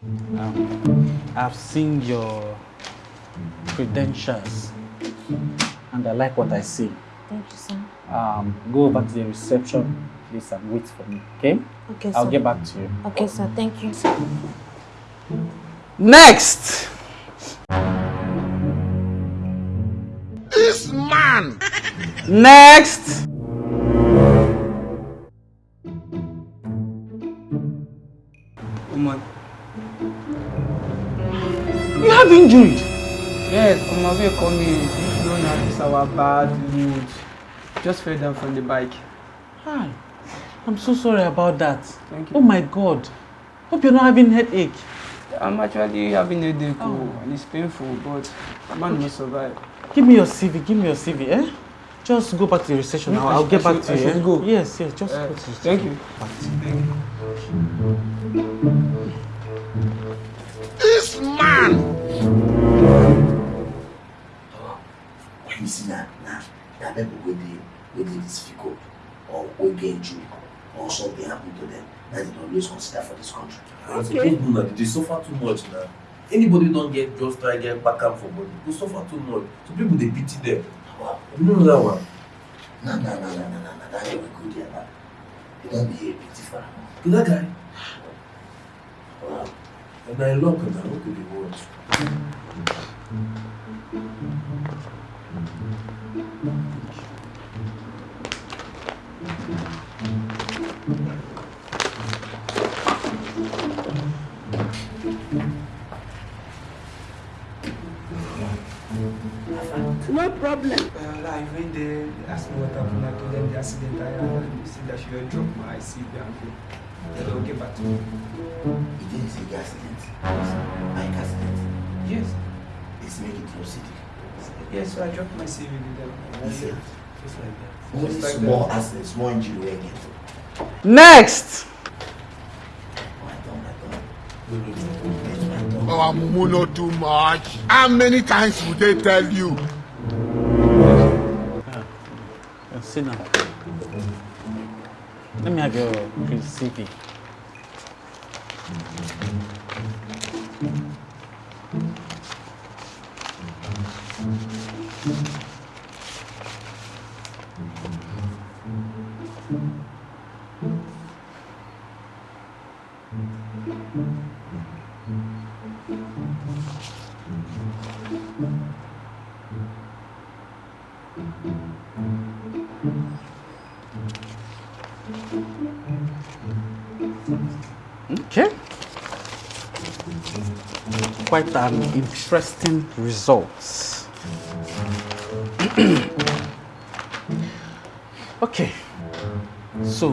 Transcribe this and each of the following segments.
Um, I've seen your credentials and I like what I see. Thank you, sir. Um, go over to the reception, please, and wait for me, okay? Okay, sir. I'll sir. get back to you. Okay, sir. Thank you, sir. Next! This man! Next! You have injured. Yes, on my way coming, if you don't notice our bad mood, just fell down from the bike. Hi. I'm so sorry about that. Thank you. Oh my god. Hope you're not having headache. I'm actually having a headache oh. and it's painful, but man will survive. Give me your CV. Give me your CV, eh? Just go back to the reception. No, I'll, I I'll should- get I back should- to I you. should eh? go. Yes, yes. Just Uh, go to the thank you. Thank you. This man! You see that, now, that people wey dey wey dey difficult or wey get injury or something happen to them, na dey always consider for this country. Okay. People na dey suffer too much na. Anybody don get just try get kpakam for body go suffer too much. So people dey pity them. You no know that one? Na na na na na na na that guy wey go there na, he don be a pity for am. To that guy. Wow. And na in luck na who could be worse. No problem. Well, I went there, they asked me what happened, I told them the accident I had, they said I should drop my IC and go. Then they'll get back to me. He didn't say the accident. Bike accident. Yes. It's make it no city. Yes, so I dropped my CV with them. That's it. Just like that. Only Just like small that. accident, small injury wey get. Next! Our mumu no too much. How many times would they tell you? Uh, sit down. Let me have your CV. Okay. Quite an interesting result. okay. So,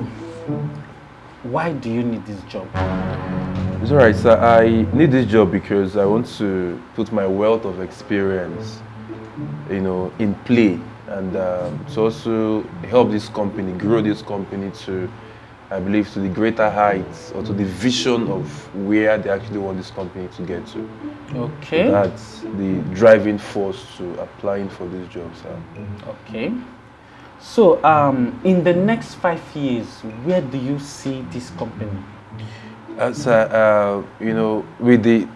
why do you need this job? It's alright, sir. I need this job because I want to put my wealth of experience, you know, in play and um, to also help this company grow this company to, I believe, to the greater heights or to the vision of where they actually want this company to get to. Okay. That's the driving force to applying for these jobs. Okay. So, um, in the next five years, where do you see this company? As uh, uh, you know, with the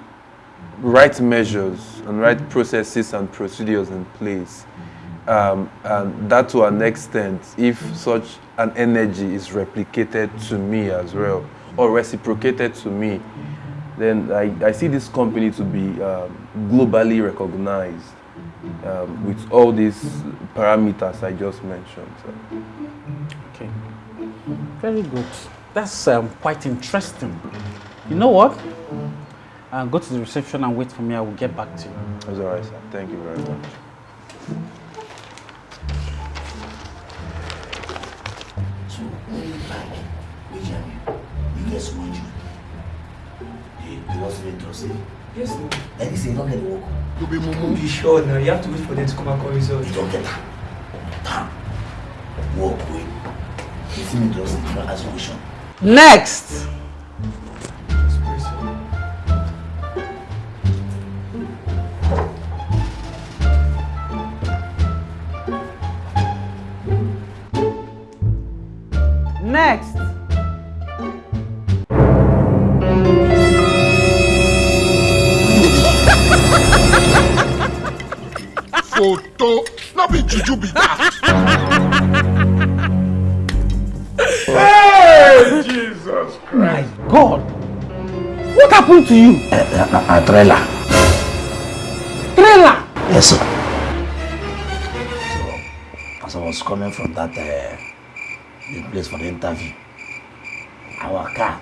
right measures and right processes and procedures in place, um, and that to an extent, if such an energy is replicated to me as well, or reciprocated to me, then I, I see this company to be um, globally recognized um, with all these parameters I just mentioned. So. Okay. Very good. That's um, quite interesting. You know what? Uh, go to the reception and wait for me. I will get back to you. That's all right, sir. Thank you very much. So when you we jam you. You get someone you. The, the lost rate trust. Yes, sir. Like this, you don't get work. You'll be mumu. Be sure now. You have to wait for them to come and call result. You don't get that. Damn. Walk away. You see me trust the transaction. Next. Be juju be that? My God! What happened to you? A trailer. Trailer! Yes, sir. So, as I was coming from that uh, the place for the interview, our car,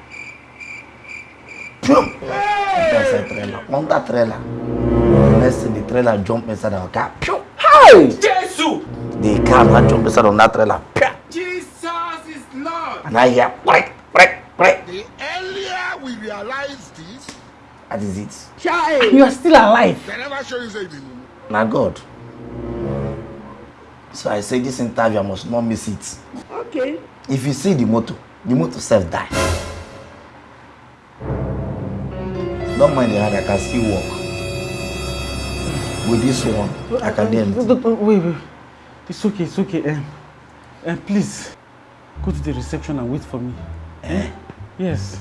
boom, enter inside trailer. On that trailer, the next thing the trailer jump inside our car. Pew! Hey! Jesus! The car now jump inside on that trailer. Jesus is Lord. And I hear, break, break, break. The earlier we realize this, That is it. You are still alive. they never show you say the Now God. So I say this interview I must not miss it. Okay. If you see the motor, the motor self die. Don't mind the hand, I can still walk. With this one, I can do anything. Wait, wait. It's okay, it's okay. Um, um, please, go to the reception and wait for me. Eh? Yes.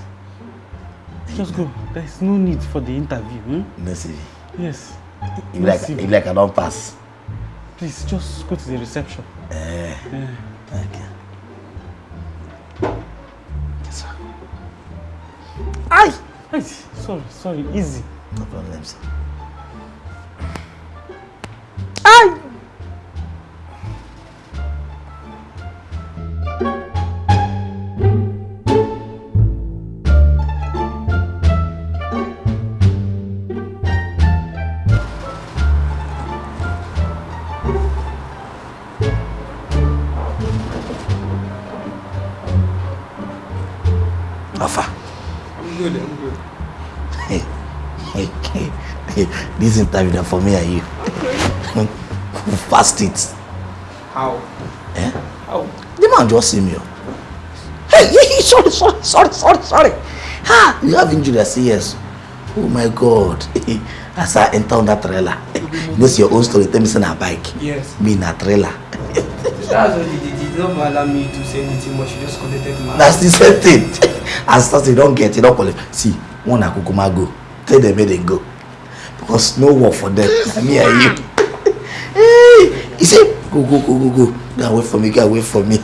Just go. There is no need for the interview. Hmm? Mercy. Yes. If like, if like I don't pass. Please, just go to the reception. Eh. Eh. Okay. Yes, sir. Ay! Ay! Sorry, sorry. Easy. No problem, sir. Good. Hey, hey, hey. This interview for me and you. Fast it? How? Eh? How? The man just see me. oh. Hey, hey, sorry, sorry, sorry, sorry, sorry. Ha, you have injury? I say yes. Oh my God. As I enter on that trailer, this your own story. Tell me say na bike. Yes. Me na trailer. That's what he did. Not allow me to say anything much. He just collected my. That's the same thing. As start you don't get, you don't collect. See, one na kukuma go. Tell them where they go. Because no work for them. Na me and you. hey, he say, go, go, go, go, go. Go away from me, go away from me.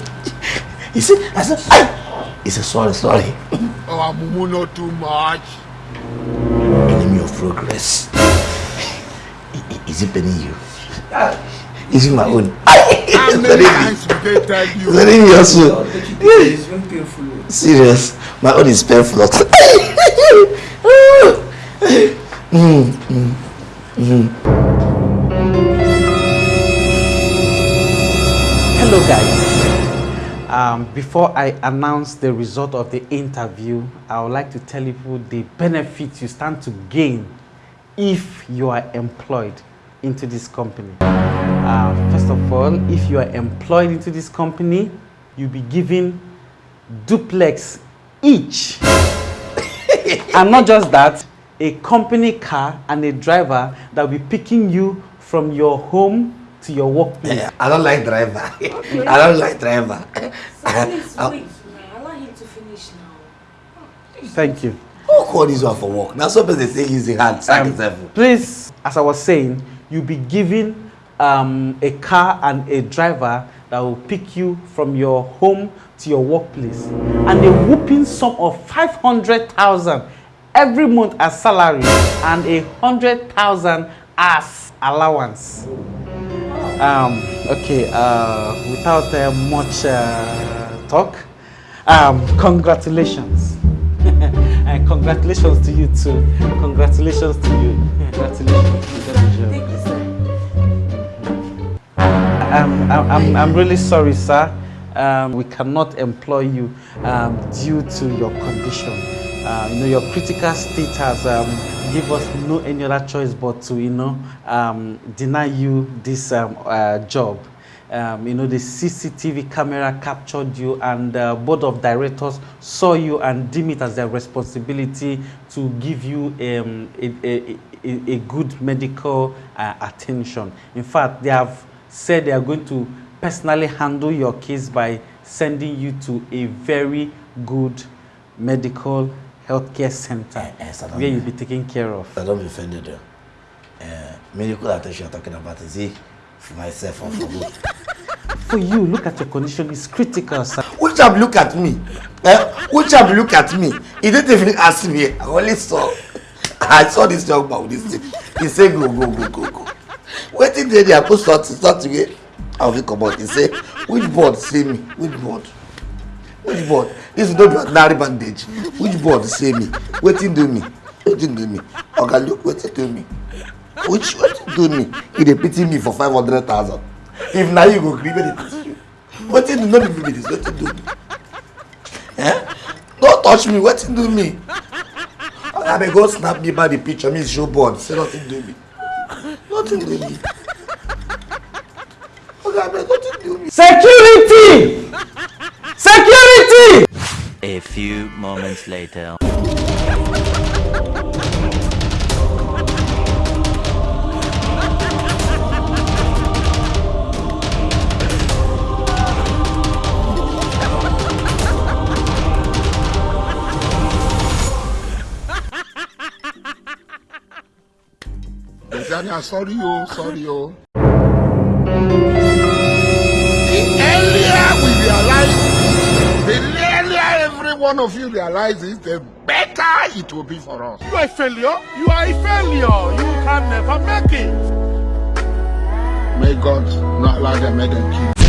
he said, I said, "Aye." He said, sorry, sorry. Our mumu not too much. Enemy of progress. Is it paining you? Is it my own? How It's many very- times will they tell it's you? very me also. Don't you think it's very painful? Serious. My own is painful. mm, mm, mm. Hello, guys. Um, before I announce the result of the interview, I would like to tell you the benefits you stand to gain if you are employed into this company. Uh, first of all, if you are employed into this company, you'll be given duplex each. and not just that, a company car and a driver that will be picking you from your home to your workplace. Eh, I don't like driver. I don't like driver. Please I- wait now. Allow him to finish now. Thank you. Who call this one for work? Now some person say use the hand, sack Um, please, as I was saying, you'll be given um, a car and a driver that will pick you from your home to your workplace. And a whooping sum of 500,000 every month as salary and a 100,000 as allowance. Um, okay, uh, without uh, much uh, talk, um, congratulations. and congratulations to you too. Congratulations to you. Congratulations. I'm, I'm, I'm, really sorry, sir. Um, we cannot employ you um, due to your condition. Uh, you know, your critical state has um, give us no any other choice but to, you know, um, deny you this um, uh, job. Um, you know, the CCTV camera captured you, and the board of directors saw you and deem it as their responsibility to give you um, a, a, a, a good medical uh, attention. In fact, they have said they are going to personally handle your case by sending you to a very good medical healthcare center Eh, eh, sir, where you'll be taken care of. I don't be offended. Uh, medical attention you're talking about is it For myself or for who? For you, look at your condition. It's critical, sir. Which have look at me? Eh? Which have look at me? He didn't even ask me. I only saw. I saw this young man with this thing. He say go go go go go. Wetin dey there put sort sort away. I will come out. He say which board say me? Which board? Which board? This is no be ordinary bandage. Which board say me? Wetin do me? Wetin do me? Oga look wetin do me? Which wetin do me? He dey pity me for five hundred thousand. If na you go gree make dey pity you. Wetin do no be me be this? Wetin do me? Eh? No touch me. Wetin do me? Oga abeg go snap me by the picture. Me show board. Say nothing do me. Security. Security! A few moments later. Daniel, sorry, oh, sorry, oh. The earlier we realize it, the earlier every one of you realize it, the better it will be for us. You are a failure. You are a failure. You can never make it. May God not allow them, may them keep.